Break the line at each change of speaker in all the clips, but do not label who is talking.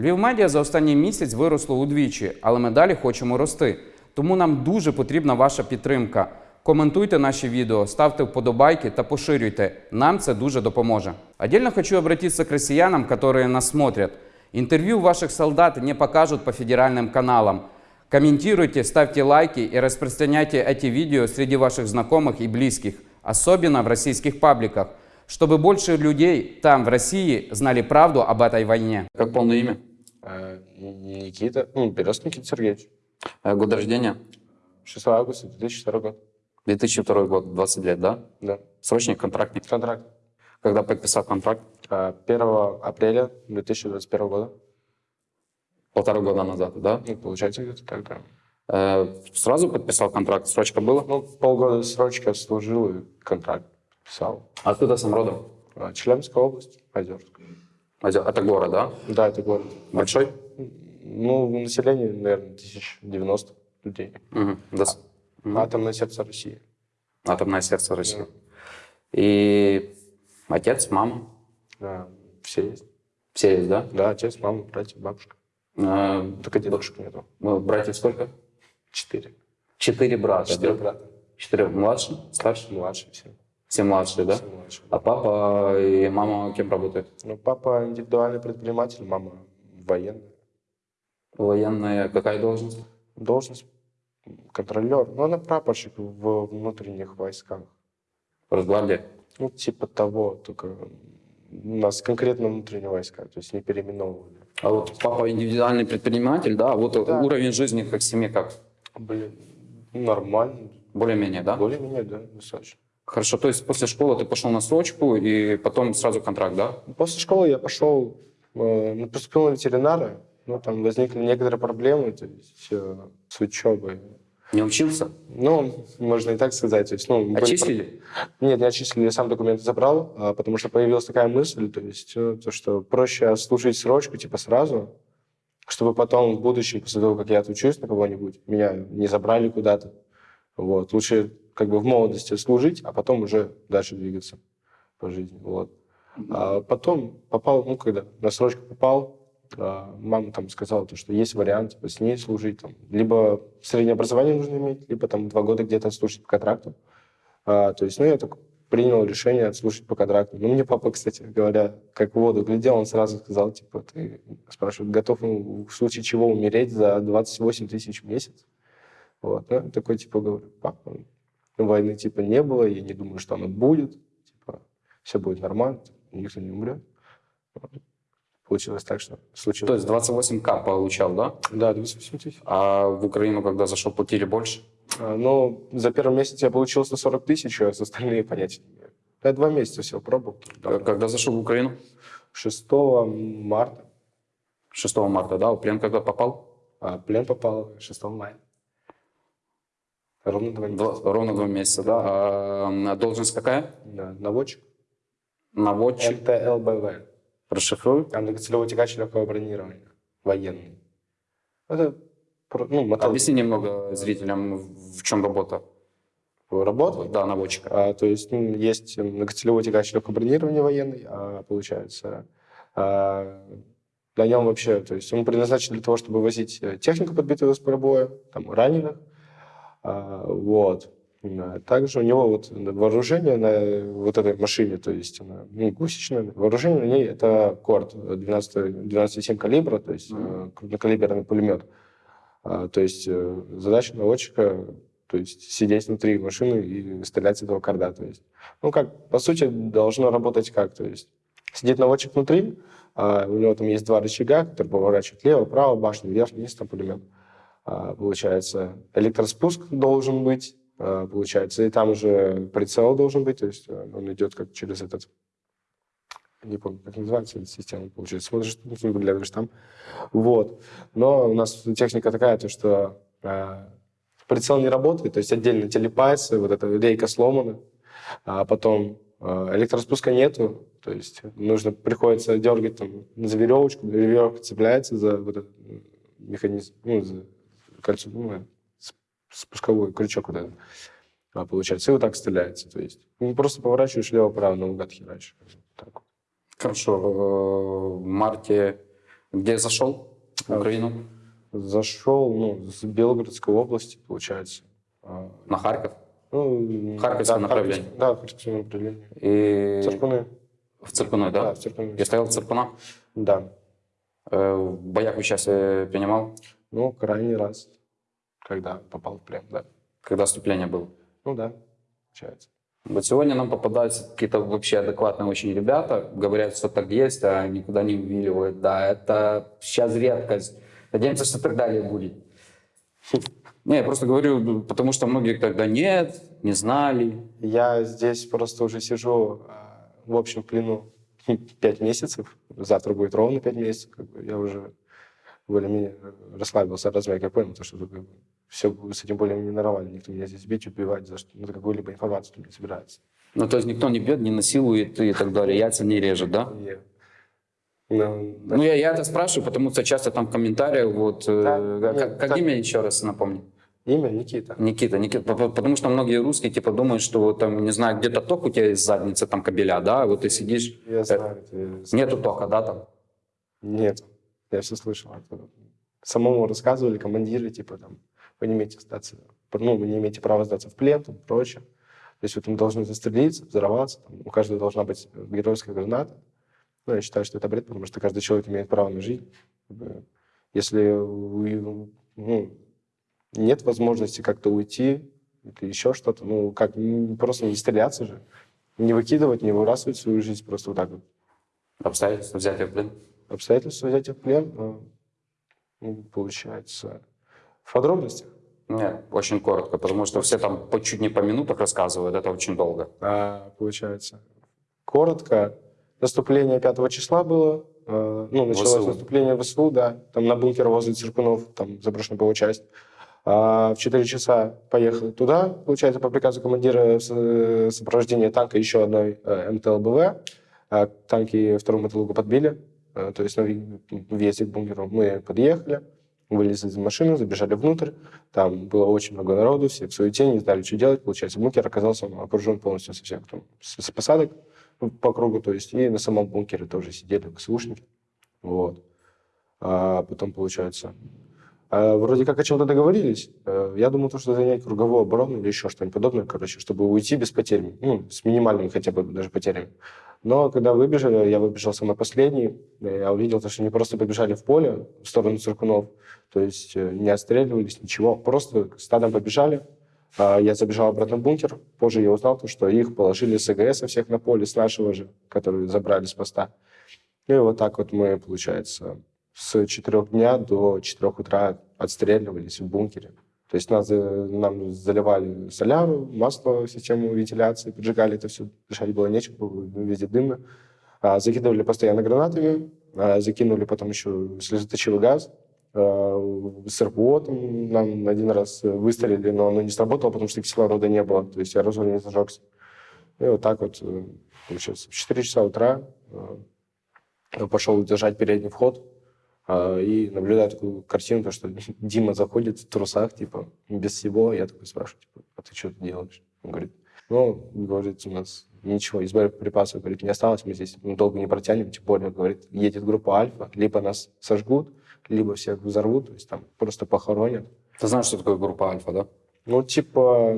Львів медіа за останній місяць виросло удвічі, але ми далі хочемо рости. Тому нам дуже потрібна ваша підтримка. Коментуйте наші відео, ставте вподобайки та поширюйте. Нам це дуже допоможе. Отдельно хочу обратиться к россиянам, которые нас смотрят. Интервью ваших солдат не покажут по федеральным каналам. Комментируйте, ставьте лайки и распространяйте эти видео среди ваших знакомых и близких, особенно в российских пабликах, чтобы больше людей там, в России, знали правду об этой войне.
Как полное имя?
Э, Никита, ну, Берез Никита Сергеевич.
Э, Год рождения?
6 августа 2002 год.
2002 год, 20 лет, да?
Да.
Срочник, контрактник.
Контракт.
Когда подписал контракт?
Э, 1 апреля 2021 года.
Полтора года назад, да?
Ну, получается, где-то так, да.
Э, Сразу подписал контракт? Срочка была?
Ну, полгода срочки отслужил и контракт писал.
Откуда сам родом?
Челябинская область, Озерск.
Это город, да?
Да, это город.
Большой?
Ну, население, наверное, 1090 людей.
Мгм. Дос- Мгм.
Атомное сердце России.
Атомное сердце России. И отец, мама,
Да, все есть.
все есть, да?
Да, отец, мама, братья, бабушка.
Э,
Только дедушек нету.
ну, Братьев сколько?
Четыре.
Четыре брата.
Четыре
да?
брата.
Четыре. Младший, старший?
Младшие все.
Все младшие, да?
Все младшие.
А папа и мама кем работают?
Ну, папа индивидуальный предприниматель, мама военная.
Военная какая должность?
Должность контролер. Ну, она прапорщик в внутренних войсках.
Росгвардия.
Ну, типа того, только у нас конкретно внутренние войска, то есть не переименовывали.
А вот папа индивидуальный предприниматель, да? Вот
Да.
уровень жизни как в семье как?
Блин, нормально.
Более-менее, да?
Более-менее, да, достаточно.
Хорошо, то есть после школы ты пошел на срочку и потом сразу контракт, да?
После школы я пошел, э, ну, поступил на ветеринара, но там возникли некоторые проблемы, то есть э, с учебой.
Не учился?
Ну, можно и так сказать. То есть, ну, были
Отчислили?
Нет, не отчислили, я сам документы забрал, а, потому что появилась такая мысль, то есть, э, то, что проще отслужить срочку, типа, сразу, чтобы потом в будущем, после того, как я отучусь на кого-нибудь, меня не забрали куда-то. Вот. Лучше как бы в молодости служить, а потом уже дальше двигаться по жизни. Вот. А потом попал, ну, когда на срочку попал, а, мама там сказала, то, что есть вариант типа, с ней служить. Там, либо среднее образование нужно иметь, либо там два года где-то отслужить по контракту. А, то есть, ну, я так принял решение отслужить по контракту. Ну, мне папа, кстати говоря, как в воду глядел, он сразу сказал, типа, ты, спрашивает, готов ну, в случае чего умереть за 28 тысяч в месяц? Вот, ну, такой, типа, говорю, папа, войны, типа, не было, я не думаю, что она будет, типа, все будет нормально, никто не умрет. Получилось так, что случилось.
То есть 28к получал, да?
Да, 28 тысяч.
А в Украину, когда зашел, платили больше?
А, Ну, за первый месяц я получил 140 тысяч, а за остальные понятия не имею. Я два месяца все пробовал.
Э, Когда зашел в Украину?
6 марта.
6 марта, да? В плен когда попал?
А плен попал 6 мая. Ровно два месяца.
Два- ровно два месяца, да? А должность какая?
Да, наводчик.
Наводчик.
МТЛБВ.
Расшифруй.
Многоцелевой тягач легкого бронирования. Военный. Это ну, мотор.
Объясни немного зрителям, в чем работа.
работа.
Да, наводчика.
А, то есть ну, есть многоцелевой тягач легкого бронирования военный, а, получается. А, на нем вообще, то есть он предназначен для того, чтобы возить э, технику, подбитую с поля боя, там, раненых. А, вот. А Также у него вот вооружение на вот этой машине, то есть она ну, гусечная, вооружение на ней это корт 12, 12,7 калибра, то есть э, крупнокалиберный пулемет. А, то есть э, задача наводчика то есть сидеть внутри машины и стрелять с этого корда. То есть, ну, как, по сути, должно работать как? То есть сидит наводчик внутри, а у него там есть два рычага, которые поворачивают лево, право, башню, вверх, вниз, там пулемет. А, получается, электроспуск должен быть, а, получается, и там уже прицел должен быть, то есть э, он идет как через этот, не помню, как называется эта система, получается, смотришь, ну, выглядываешь там, вот. Но у нас техника такая, то что а, прицел не работает, то есть отдельно телепается, вот эта рейка сломана, а потом электроспуска нету, то есть нужно, приходится дергать там за веревочку, веревка цепляется за вот этот механизм, ну, за кольцо, ну, э, спусковой крючок вот этот, а, получается, и вот так стреляется, то есть ну, просто поворачиваешь лево-право, наугад херачишь. Так.
Хорошо. э, В марте Где зашел в
А,
Украину?
Зашел, ну, с Белгородской области, получается. А,
На Харьков?
Ну,
Харьковское
да,
направление.
Харьковское- Да, Харьковское направление.
И
Циркуны.
в Циркуны, да?
Да, в Циркуны.
Я стоял в Циркунах.
Да.
Э, В боях участие принимал,
Ну, крайний раз, когда попал в плен, да.
когда наступление было.
Ну да, получается.
Вот сегодня нам попадаются какие-то вообще адекватные очень ребята, говорят, что так есть, а никуда не увиливают. Да, это сейчас редкость. Надеемся, что так далее будет. Не, я просто говорю, потому что многие тогда нет, не знали.
Я здесь просто уже сижу а, в общем плену пять месяцев. Завтра будет ровно пять месяцев. Как бы я уже более-менее расслабился, размяк. Я понял, то, что все с этим более-менее нормально. Никто меня здесь бить, убивать за что, ну, какую-либо информацию не собирается.
Ну, то есть никто не бьет, не насилует и так далее, яйца не режет, да?
И, ну, да.
Ну, я, я это спрашиваю, потому что часто там в комментариях, вот, э,
Да,
как,
нет,
как
так.
имя еще раз напомни?
Имя Никита.
Никита, Никита, по- по- потому что многие русские типа думают, что вот там, не знаю, где-то ток у тебя из задницы, там кабеля, да, вот ты сидишь,
Я знаю. это, я знаю.
нету тока, да, там?
Нет, я все слышал. Это самому рассказывали командиры, типа там, вы не имеете сдаться, ну, вы не имеете права сдаться в плен, там, прочее. То есть вот мы должны застрелиться, взорваться, там, у каждого должна быть геройская граната. Ну, я считаю, что это бред, потому что каждый человек имеет право на жизнь. Если ну, нет возможности как-то уйти или еще что-то, ну, как, просто не стреляться же, не выкидывать, не выбрасывать свою жизнь просто вот так вот
Обстоятельства взятия в плен.
Обстоятельства взятия в плен, э, получается, в подробностях.
Нет, очень коротко, потому что все там по чуть не по минутах рассказывают, это очень долго.
А, получается, коротко, наступление 5 числа было, э, ну, началось
ВСУ.
наступление ВСУ, да, там на бункер возле Циркунов, там заброшена была часть. А в 4 часа поехали туда, получается, по приказу командира в со- сопровождение танка еще одной э, МТЛБВ. А танки вторую мотолугу подбили, э, то есть въезде к бункеру мы подъехали, вылезли из машины, забежали внутрь, там было очень много народу, все в суете, не знали, что делать. Получается, бункер оказался окружен полностью со всех там, с, посадок по кругу, то есть и на самом бункере тоже сидели ВСУшники. Вот. А потом, получается, вроде как о чем-то договорились. Э, Я думал, то, что занять круговую оборону или еще что-нибудь подобное, короче, чтобы уйти без потерь, ну, с минимальными хотя бы даже потерями. Но когда выбежали, я выбежал самый последний, э, я увидел, то, что они просто побежали в поле в сторону Циркунов, то есть э, не отстреливались, ничего, просто стадом побежали. А Я забежал обратно в бункер, позже я узнал, то, что их положили с АГС всех на поле, с нашего же, которые забрали с поста. И вот так вот мы, получается, с 4 дня до 4 утра отстреливались в бункере. То есть нас, э, нам заливали соляру, масло, систему вентиляции, поджигали это все, дышать было нечем, было везде дымно. А, закидывали постоянно гранатами, а, закинули потом еще слезоточивый газ. А, с РПО нам один раз выстрелили, но оно не сработало, потому что кислорода не было, то есть аэрозоль не зажегся. И вот так вот, э, получается, в 4 часа утра э, пошел держать передний вход и наблюдаю такую картину, то, что Дима заходит в трусах, типа, без всего. Я такой спрашиваю, типа, а ты что тут делаешь? Он говорит, ну, говорит, у нас ничего, из боеприпасов, говорит, не осталось, мы здесь ну, долго не протянем, тем более, говорит, едет группа Альфа, либо нас сожгут, либо всех взорвут, то есть там просто похоронят.
Ты знаешь, что такое группа Альфа, да?
Ну, типа,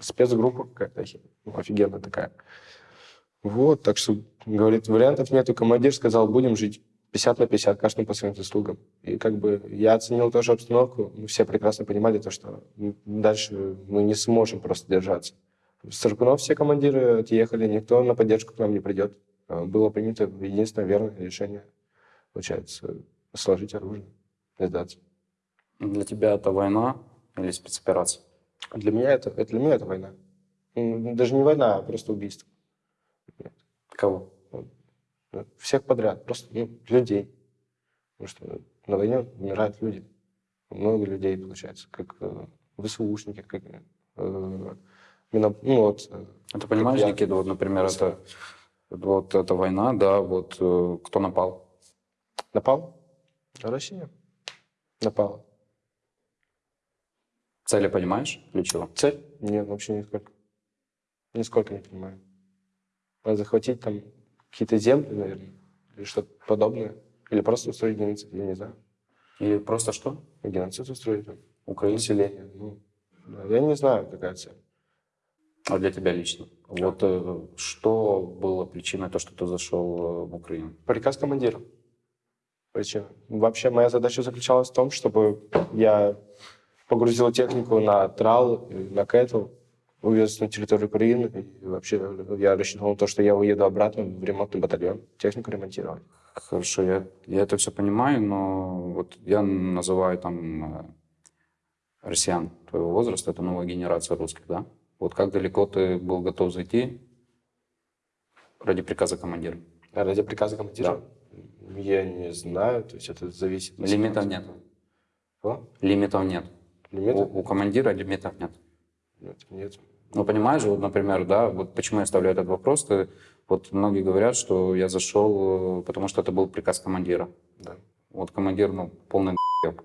спецгруппа какая-то ну, офигенная такая. Вот, так что, говорит, вариантов нету. Командир сказал, будем жить 50 на 50, каждому по своим заслугам. И как бы я оценил тоже обстановку. Мы все прекрасно понимали то, что дальше мы не сможем просто держаться. Циркунов все командиры отъехали, никто на поддержку к нам не придет. А, Было принято единственное верное решение, получается, сложить оружие и сдаться.
Для тебя это война или спецоперация?
Для меня это, это, для меня это война. Даже не война, а просто убийство.
Кого?
Всех подряд, просто ну, людей. Потому что на войне умирают люди. Много людей, получается, как э, ВСУшники, как э, мина- ну, вот, э,
А ты понимаешь,
я.
Никита, вот, например, это, вот эта война, да, вот э, кто напал?
напал. Россия напала.
Цели понимаешь? Для чего?
Цель? Нет, вообще нисколько. Нисколько не понимаю. А захватить там какие-то земли, наверное, или что-то подобное. Или просто устроить геноцид, я не знаю.
Или просто что?
Геноцид устроить.
Украина.
Население. Ну, да, я не знаю, какая цель.
А для тебя лично? Вот э, что было причиной то, что ты зашел э, в Украину?
Приказ командира. Причина. Вообще моя задача заключалась в том, чтобы я погрузил технику на трал, и на кэтл, увез на территорию Украины. И вообще я рассчитывал на то, что я уеду обратно в ремонтный батальон, технику ремонтировать.
Хорошо, я, я это все понимаю, но вот я называю там э, россиян твоего возраста, это новая генерация русских, да? Вот как далеко ты был готов зайти ради приказа командира?
А ради приказа командира? Я не знаю, то есть это зависит. от
Лимитов нет.
Что?
Лимитов нет.
Лимитов?
У, у командира лимитов нет.
Нет, нет.
Ну, понимаешь, вот, например, да, вот почему я ставлю этот вопрос, ты, вот многие говорят, что я зашел, э, потому что это был приказ командира.
Да.
Вот командир, ну, полный г***еб.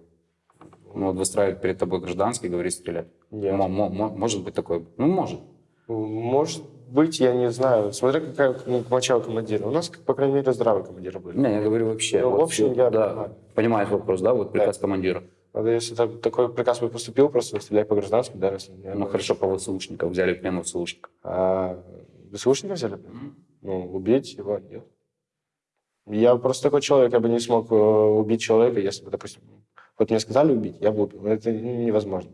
Ну, вот выстраивает перед тобой гражданский, говорит стрелять.
Нет.
Мо- может быть такое? Ну, может.
Может быть, я не знаю. Смотря какая ну, у командира. У нас, по крайней мере, здравые командиры были.
Не, я говорю вообще.
Ну, в
вот
общем,
всё,
я
да,
понимаю.
понимаешь вопрос, да, вот приказ командира.
Надо, если так- такой приказ бы поступил, просто стреляй по гражданскому, да, если
Ну,
бы-
хорошо, по ВСУшников взяли в плен ВСУшника.
А ВСУшника взяли? Ну, убить его нет. Я просто такой человек, я бы не смог э, убить человека, если бы, допустим, вот мне сказали убить, я бы убил. Это невозможно.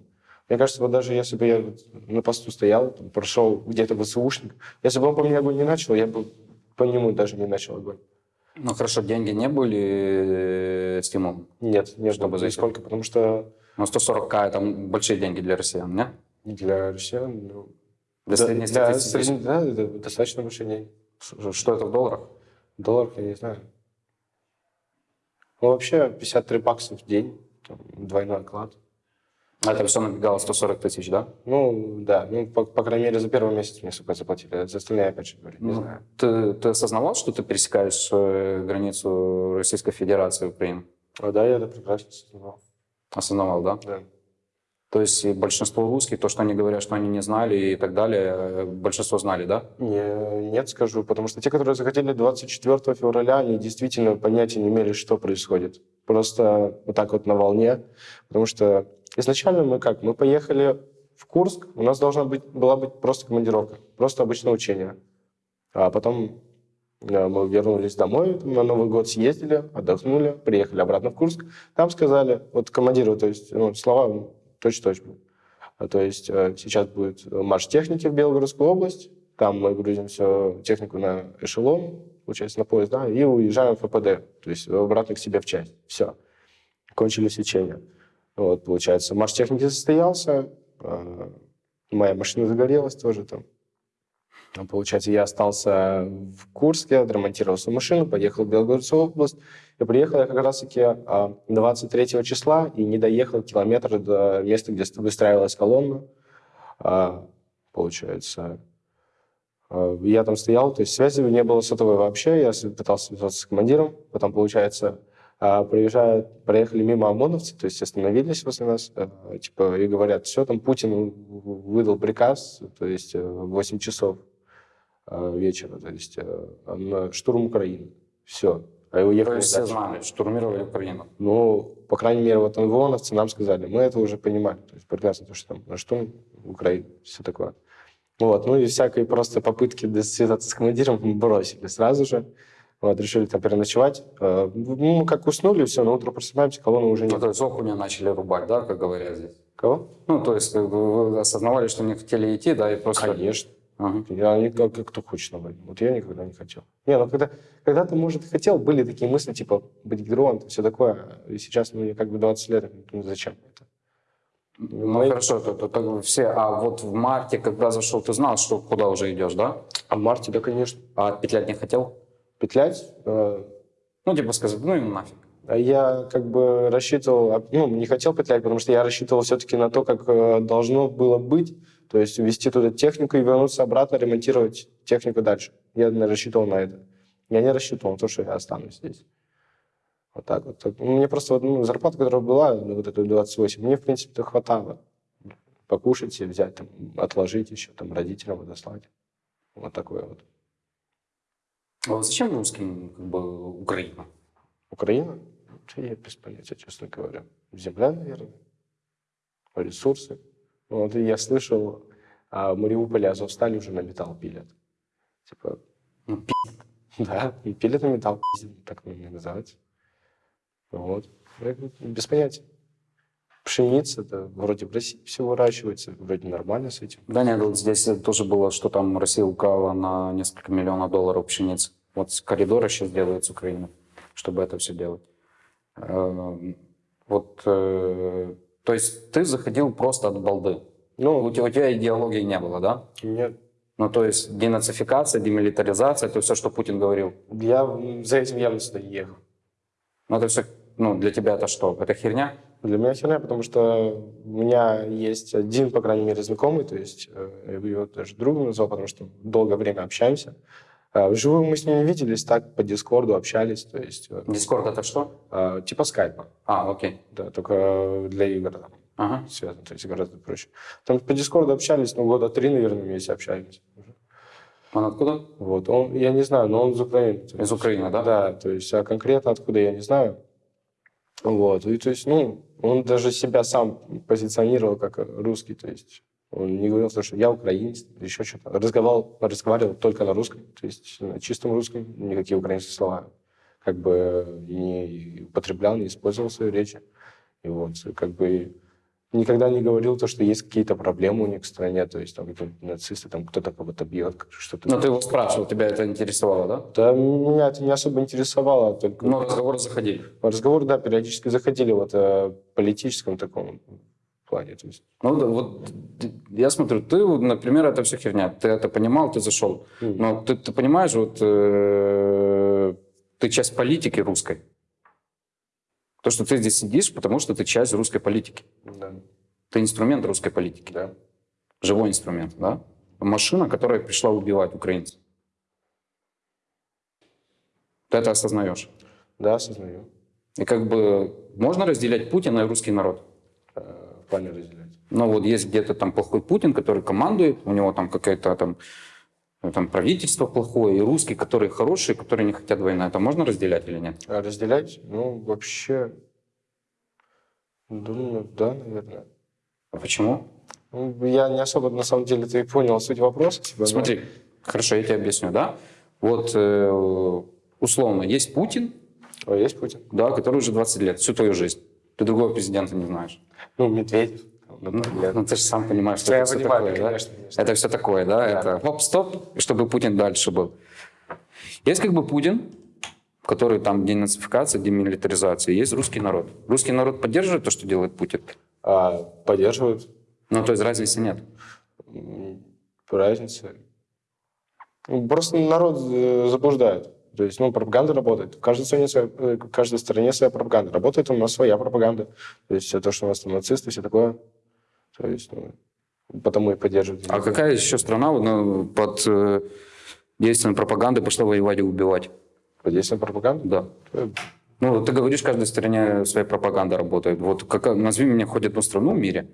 Мне кажется, вот даже если бы я на посту стоял, там, прошел где-то ВСУшник, если бы он по мне огонь не начал, я бы по нему даже не начал огонь.
Ну, хорошо, деньги не были э, стимулом.
Нет, нет,
Чтобы зайти.
нисколько, потому что
Ну, 140к это большие деньги для россиян, нет?
для россиян, ну,
Для
да,
средней
для средней- да, это достаточно большие деньги.
Что это в долларах?
В долларах я не знаю. Ну, вообще 53 бакса в день, там, двойной оклад.
А это все набегало 140 тысяч, да?
Ну, да, ну, по, по крайней мере, за первый месяц мне сколько заплатили. За остальные, опять же, говорю, не
Ну,
знаю.
Ты, ты осознавал, что ты пересекаешь границу Российской Федерации и Украины?
А, да, я это прекрасно осознавал.
Осознавал, да?
Да.
То есть большинство русских, то, что они говорят, что они не знали и так далее, большинство знали, да?
Не, нет, скажу, потому что те, которые захотели 24 февраля, они действительно понятия не имели, что происходит. Просто вот так вот на волне. Потому что изначально мы как? Мы поехали в Курск, у нас должна быть, была быть просто командировка, просто обычное учение. А потом э, мы вернулись домой, на Новый год съездили, отдохнули, приехали обратно в Курск. Там сказали, вот командиру, то есть ну, слова точь-в-точь были. А, То есть э, сейчас будет марш техники в Белгородскую область. Там мы грузим всю технику на эшелон, получается, на поезд, да, и уезжаем в ФПД, то есть обратно к себе в часть. Все. Кончились учения. Вот, получается, марш техники состоялся, э, моя машина загорелась тоже там. А, Получается, я остался в Курске, отремонтировал свою машину, поехал в Белгородскую область. И приехал я как раз-таки а, 23 числа и не доехал километр до места, где выстраивалась колонна. А, Получается, а, я там стоял, то есть связи не было сотовой вообще. Я пытался связаться с командиром. Потом, получается, а, приезжают, проехали мимо ОМОНовцы, то есть остановились возле нас, а, типа, и говорят, все, там Путин выдал приказ, то есть э, в 8 часов а, вечера, то есть э, на штурм Украины. Все. А
То
уехали
есть все знали, штурмировали Украину.
Ну, по крайней мере, вот ОМОНовцы нам сказали, мы это уже понимали, то есть прекрасно, то, что там на штурм Украины, все такое. Вот, ну и всякие просто попытки связаться с командиром бросили сразу же. Вот, решили там переночевать. Э, Ну, мы как уснули, все, на утро просыпаемся, колонны уже
Ну,
нет.
то есть окуня начали рубать, да, как говорят здесь?
Кого?
Ну, то есть бы вы осознавали, что не хотели идти, да, и просто...
Конечно.
Ага.
Я не, как, кто хочет на войну. Вот я никогда не хотел. Не, ну когда, когда-то, может, и хотел, были такие мысли, типа, быть героем, все такое. И сейчас мне как бы 20 лет, ну зачем это?
Ну,
Мы-
хорошо, то, то- то все. А вот в марте, когда зашел, ты знал, что куда уже идешь, да?
А в марте, да, конечно.
А петлять не хотел?
Петлять, э,
Ну, типа сказать, ну и нафиг.
Я как бы рассчитывал, а, ну, не хотел петлять, потому что я рассчитывал все-таки на то, как э, должно было быть, то есть увезти туда технику и вернуться обратно, ремонтировать технику дальше. Я наверное, рассчитывал на это. Я не рассчитывал на то, что я останусь здесь. Вот так вот. Мне просто ну, зарплата, которая была, ну, вот эту 28, мне, в принципе, хватало. Покушать себе взять, там, отложить еще, там, родителям отослать. Вот такое вот.
А вот зачем русским как бы Украина?
Украина? Я без понятия, честно говоря. Земля, наверное. Ресурсы. Вот и я слышал, а Мариуполе Азовсталь уже на металл пилят. Типа,
Ну,
да, и пилят на металл, так наверное, называется. Вот. Я говорю, Без понятия. Пшеница, это вроде в России все выращивается, вроде нормально с этим.
Да нет, вот здесь тоже было, что там Россия украла на несколько миллионов долларов пшеницы. Вот с коридора сейчас делают с Украины, чтобы это все делать. Эм, Вот, э, то есть ты заходил просто от балды.
Ну,
У тебя, у тебя идеологии не было, да?
нет,
Ну, то есть денацификация, демилитаризация, это все, что Путин говорил.
я за этим явно сюда не ехал.
Ну, это все, ну, для тебя это что? Это херня?
Для меня херня, потому что у меня есть один, по крайней мере, знакомый, то есть э, я бы его даже другом назвал, потому что долгое время общаемся. А Вживую мы с ним не виделись, так по Дискорду общались, то есть э,
Дискорд это что?
э, типа скайпа,
А, окей.
да, только для игр там
Ага.
связано, то есть гораздо проще. Там по Дискорду общались, ну, года три, наверное, вместе общались. уже.
Он откуда?
Вот, он, я не знаю, но он из Украины.
Из Украины, да?
Да, то есть, а конкретно откуда, я не знаю. Вот, и то есть, ну, он даже себя сам позиционировал как русский, то есть он не говорил, что я украинец, еще что-то. Разговаривал, разговаривал только на русском, то есть на чистом русском, никакие украинские слова как бы не употреблял, не использовал в своей речи. И вот, как бы никогда не говорил то, что есть какие-то проблемы у них в стране, то есть там какие-то нацисты, там кто-то кого-то бьет, что-то.
Ну, ты его спрашивал, тебя это интересовало, да?
Да, меня это не особо интересовало. Только
Но разговоры заходили.
разговоры, да, периодически заходили вот о политическом таком плане. То есть,
Ну, да, вот я смотрю, ты, например, это все херня. Ты это понимал, ты зашел.
Мгм.
Но ты, ты понимаешь, вот э, ты часть политики русской. То, что ты здесь сидишь, потому что ты часть русской политики.
да,
Ты инструмент русской политики.
да.
Живой инструмент, да? Машина, которая пришла убивать украинцев. Ты это осознаешь.
Да, осознаю.
И как бы можно разделять Путина и русский народ.
Э, В плане разделять.
Но вот есть где-то там плохой Путин, который командует, у него там какая-то там, ну, там правительство плохое, и русские, которые хорошие, которые не хотят войны. Это можно разделять или нет?
А разделять? Ну, вообще, думаю, да, наверное.
А почему?
Ну, я не особо, на самом деле, ты понял суть вопроса. типа, но-
Смотри, хорошо, я тебе объясню, да? Вот э, условно есть Путин,
О, есть Путин?
да, который уже 20 лет, всю твою жизнь. Ты другого президента не знаешь.
Ну, Медведев. Там,
Ну,
например.
ну, ты же сам понимаешь, что
Да,
это
я
все
понимаю,
такое, да?
конечно.
Это все такое, да?
Да.
Это хоп-стоп, чтобы Путин дальше был. Есть как бы Путин, который там денацификация, демилитаризация, есть русский народ. Русский народ поддерживает то, что делает Путин?
А поддерживают
Ну, то есть разницы нет.
разницы. Ну, Просто народ э, заблуждает. То есть, ну, пропаганда работает. В каждой стране своя, э, в каждой стране своя пропаганда. Работает у нас своя пропаганда. То есть, все то, что у нас там нацисты, все такое. То есть, ну, потому и поддерживают.
А какая еще страна ну, под э, действием пропаганды пошла воевать и убивать?
Под действием пропаганды?
Да. Ну, ты говоришь, в каждой стране своя пропаганда работает. Вот какая, назови мне хоть одну страну в мире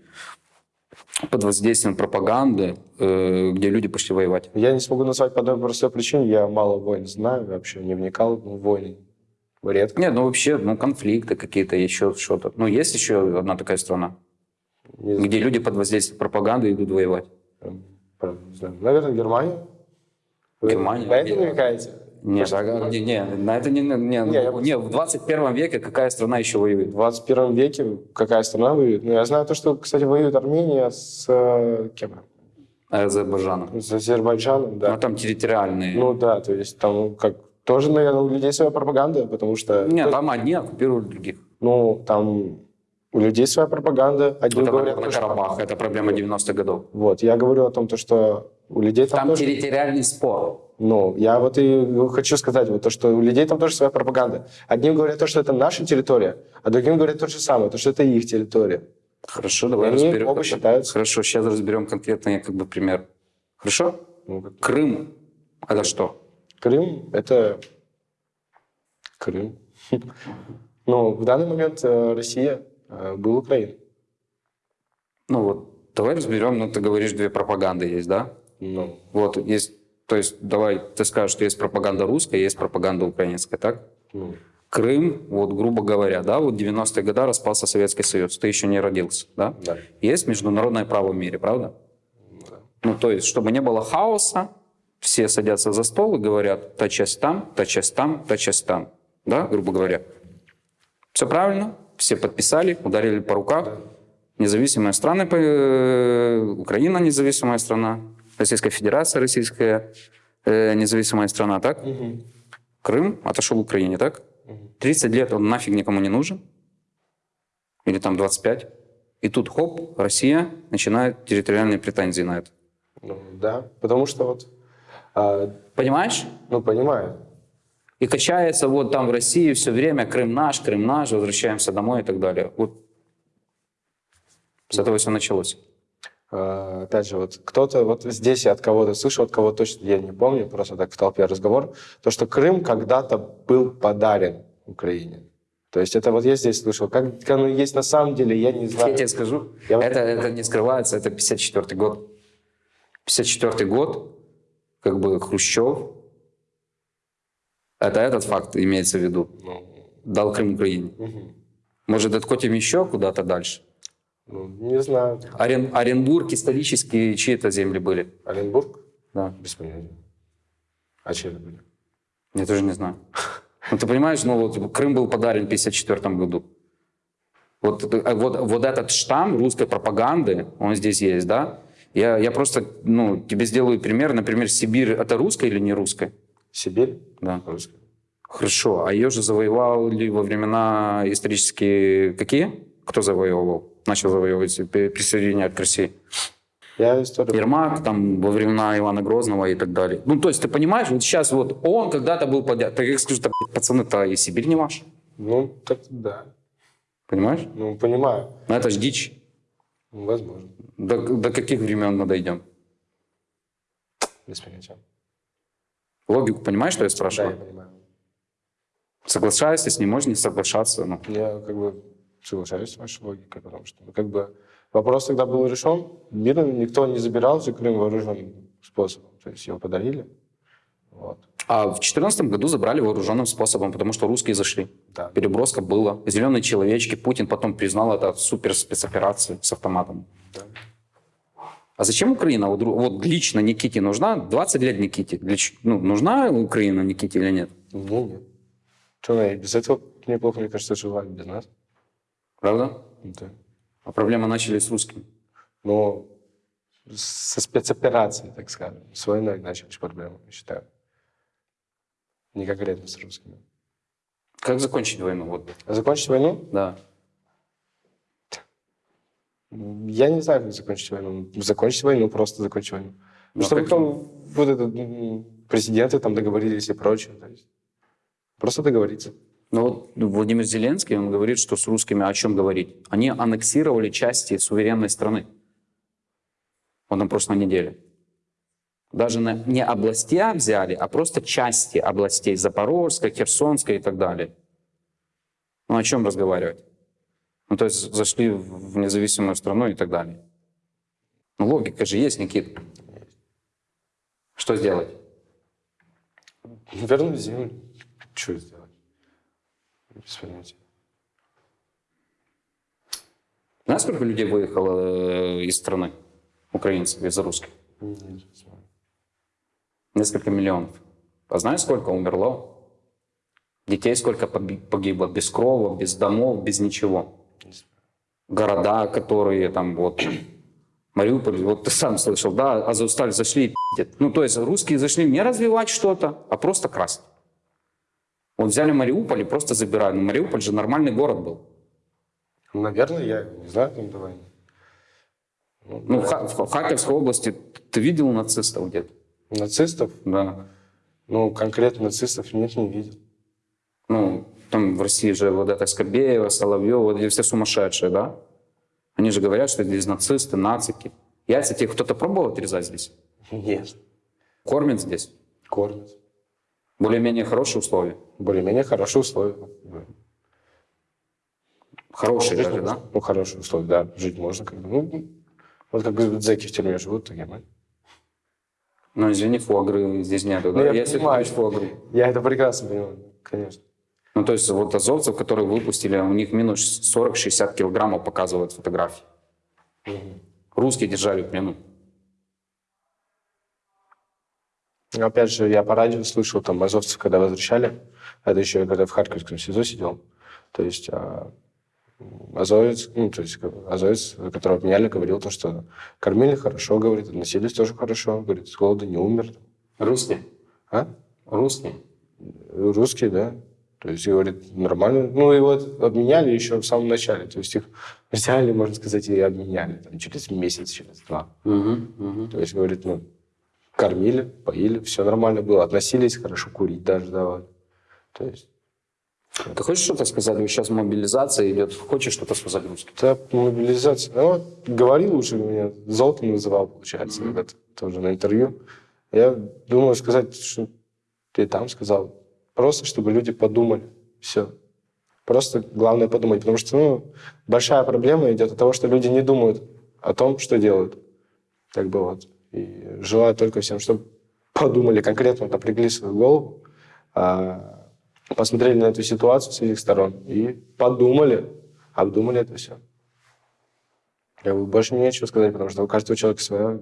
под воздействием пропаганды, э, где люди пошли воевать.
Я не смогу назвать по одной простой причине. Я мало войн знаю, вообще не вникал в войны. Редко.
Нет, ну вообще, ну конфликты какие-то, еще что-то. Ну, есть еще одна такая страна,
Не
где люди под воздействием пропаганды идут воевать.
Не знаю. Наверное, Германия. Вы
Германия?
На это намекаете?
Нет, а, не, не, на это не, не, не,
Не,
не, в 21 веке какая страна еще воюет?
В 21 веке какая страна воюет? Ну, я знаю то, что, кстати, воюет Армения с э, кем?
Азербайджаном.
С Азербайджаном, да.
Ну, там территориальные.
Ну да, то есть там как тоже, наверное, у людей своя пропаганда, потому что...
Нет, там одни оккупируют других.
Ну, там у людей своя пропаганда. Одни
Это
говорят,
на
то, что-
Карабах, это проблема 90-х годов.
Вот, я говорю о том, то, что у людей там,
Там
тоже...
территориальный спор.
Ну, я вот и хочу сказать, вот то, что у людей там тоже своя пропаганда. Одним говорят то, что это наша территория, а другим говорят то же самое, то, что это их территория.
Хорошо, давай
Они
разберем.
оба считаются.
Хорошо, сейчас разберем конкретный как бы пример. Хорошо?
Ну, как
Крым. Это что?
Крым — это Крым. Но в данный момент э, Россия был Украина.
Ну вот, давай разберем, ну ты говоришь, две пропаганды есть, да?
Ну,
Вот, есть, то есть, давай, ты скажешь, что есть пропаганда русская, есть пропаганда украинская, так?
ну,
Крым, вот грубо говоря, да, вот 90-е годы распался Советский Союз, ты еще не родился, да?
Да.
Есть международное право в мире, правда?
Да.
Ну, то есть, чтобы не было хаоса, все садятся за стол и говорят, та часть там, та часть там, та часть там, да, грубо говоря. Все правильно, все подписали, ударили по руках. Независимые страны, э, Украина независимая страна, Российская Федерация российская э, независимая страна, так? Крым отошел Украине, так? 30 лет он нафиг никому не нужен. Или там 25. И тут, хоп, Россия начинает территориальные претензии на это.
Ну, да, потому что вот, а,
Понимаешь?
ну, понимаю.
И качается вот там в России все время Крым наш, Крым наш, возвращаемся домой и так далее. Вот с этого все началось.
А, Опять же, вот кто-то, вот здесь я от кого-то слышал, от кого точно я не помню, просто так в толпе разговор, то, что Крым когда-то был подарен Украине. То есть это вот я здесь слышал. Как как оно есть на самом деле, я не знаю.
Я тебе скажу,
Я вот-
это, это не скрывается, это 54 год. 54 год, как бы Хрущев, это этот факт имеется в виду,
Ну,
дал Крым Украине.
мгм.
Может, откотим еще куда-то дальше?
Ну, не знаю.
Орен, Оренбург исторически чьи-то земли были?
Оренбург?
Да.
Без понятия. А че это были?
Я тоже не знаю. Ну, ты понимаешь, ну вот Крым был подарен в 54 году. Вот, э, вот, вот этот штамм русской пропаганды, он здесь есть, да? Я, я просто, ну, тебе сделаю пример. Например, Сибирь — это русская или не русская?
Сибирь?
Да.
Русская.
Хорошо. А ее же завоевали во времена исторические какие? Кто завоевывал? Начал завоевывать, при- присоединять к России?
Я историю...
Ермак, там, во времена Ивана Грозного и так далее. Ну, то есть, ты понимаешь, вот сейчас вот он когда-то был подят. Так я скажу, так, пацаны-то и Сибирь не ваша.
Ну, так да.
Понимаешь?
Ну, понимаю.
Ну, это ж дичь.
Возможно.
До, до каких времен мы дойдем?
Без понятия.
Логику понимаешь, что я
Да,
спрашиваю?
я понимаю.
Соглашаешься с ним, можешь не соглашаться. Ну,
Я как бы соглашаюсь с вашей логикой, потому что ну, как бы вопрос тогда был решен. Мирно никто не забирал же Крым вооруженным способом. То есть его подарили. Вот.
А в 2014 году забрали вооруженным способом, потому что русские зашли.
Да.
Переброска была. Зеленые человечки. Путин потом признал это супер спецоперацией с автоматом.
Да.
А зачем Украина? Вот, вот лично Никите нужна? 20 лет Никите. Для, ну, нужна Украина Никите или нет?
Мне нет. И без этого неплохо, мне кажется, жила без нас.
Правда?
Да.
А проблемы начались с русскими.
Но со спецоперацией, так скажем, с войной начались проблемы, я считаю. Не конкретно с русскими.
Как закончить войну? Вот,
закончить войну?
да.
Я не знаю, как закончить войну. Закончить войну, просто закончить войну.
Ну,
Чтобы
как-
там вот это, м, президенты там договорились и прочее. То есть просто договориться.
Но вот Владимир Зеленский, он говорит, что с русскими о чем говорить? Они аннексировали части суверенной страны. Вот на прошлой неделе. Даже на, не областя взяли, а просто части областей. Запорожской, Херсонской и так далее. Ну о чем разговаривать? Ну то есть зашли в независимую страну и так далее. Ну логика же есть, Никит. Что сделать?
Вернуть землю. Что сделать? Без понятия.
Знаешь, сколько людей выехало э, из страны? Украинцев, из русских?
Нет, не знаю.
Несколько миллионов. А знаешь, сколько умерло? Детей сколько погибло? Без крова, без домов, без ничего. Города, которые там вот... Мариуполь, вот ты сам слышал, да, Азовсталь зашли и пиздят. Ну, то есть русские зашли не развивать что-то, а просто красть. Вот взяли Мариуполь и просто забирали. Но Мариуполь же нормальный город был.
Наверное, я не знаю, там давай. Ну,
Ну, в, Ха- в Харьковской области ты видел нацистов где-то?
Нацистов?
Да.
Ну, конкретно нацистов нет, не видел.
Ну, там в России же вот это Скобеева, Соловьева, вот эти все сумасшедшие, да? Они же говорят, что здесь нацисты, нацики. Яйца тебе кто-то пробовал отрезать здесь?
Нет.
Кормят здесь?
Кормят.
Более-менее хорошие условия?
Более-менее хорошие условия.
Хорошие даже, да?
Ну, хорошие условия, да. Жить можно. Как бы. Ну, вот как бы зэки в тюрьме живут, так мы.
Ну, извини, фуагры здесь нету,
Ну,
да?
я
Если ты
понимаю.
фуагры.
Я это прекрасно понимаю, конечно.
Ну, то есть вот азовцев, которые выпустили, у них минус 40-60 килограммов показывают фотографии. Русские держали в плену.
Опять же, я по радио слышал, там, азовцев, когда возвращали, это еще когда в Харьковском СИЗО сидел, то есть а, азовец, ну, то есть азовец, которого обменяли, говорил то, что кормили хорошо, говорит, относились тоже хорошо, говорит, с голода не умер.
Русские?
А?
Русские?
Русский, да. То есть, говорит, нормально. Ну, вот обменяли еще в самом начале. То есть, их взяли, можно сказать, и обменяли там, через месяц, через два.
Мгм, мгм.
То есть, говорит, ну, кормили, поили, все нормально было. Относились хорошо, курить даже давали. То есть,
Ты хочешь что-то сказать? Вот Сейчас мобилизация идет. Хочешь что-то сказать русским?
это мобилизация. Ну, говорил уже, меня золотом называл, получается, это тоже на интервью. Я думаю сказать, что ты там сказал. Просто, чтобы люди подумали. Все. Просто главное подумать. Потому что ну, большая проблема идет от того, что люди не думают о том, что делают. Как бы вот. И желаю только всем, чтобы подумали конкретно, напрягли свою голову, а, посмотрели на эту ситуацию с этих сторон и подумали, обдумали это все. Я бы больше нечего сказать, потому что у каждого человека своя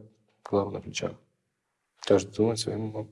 голова на плечах. Каждый думает своим умом.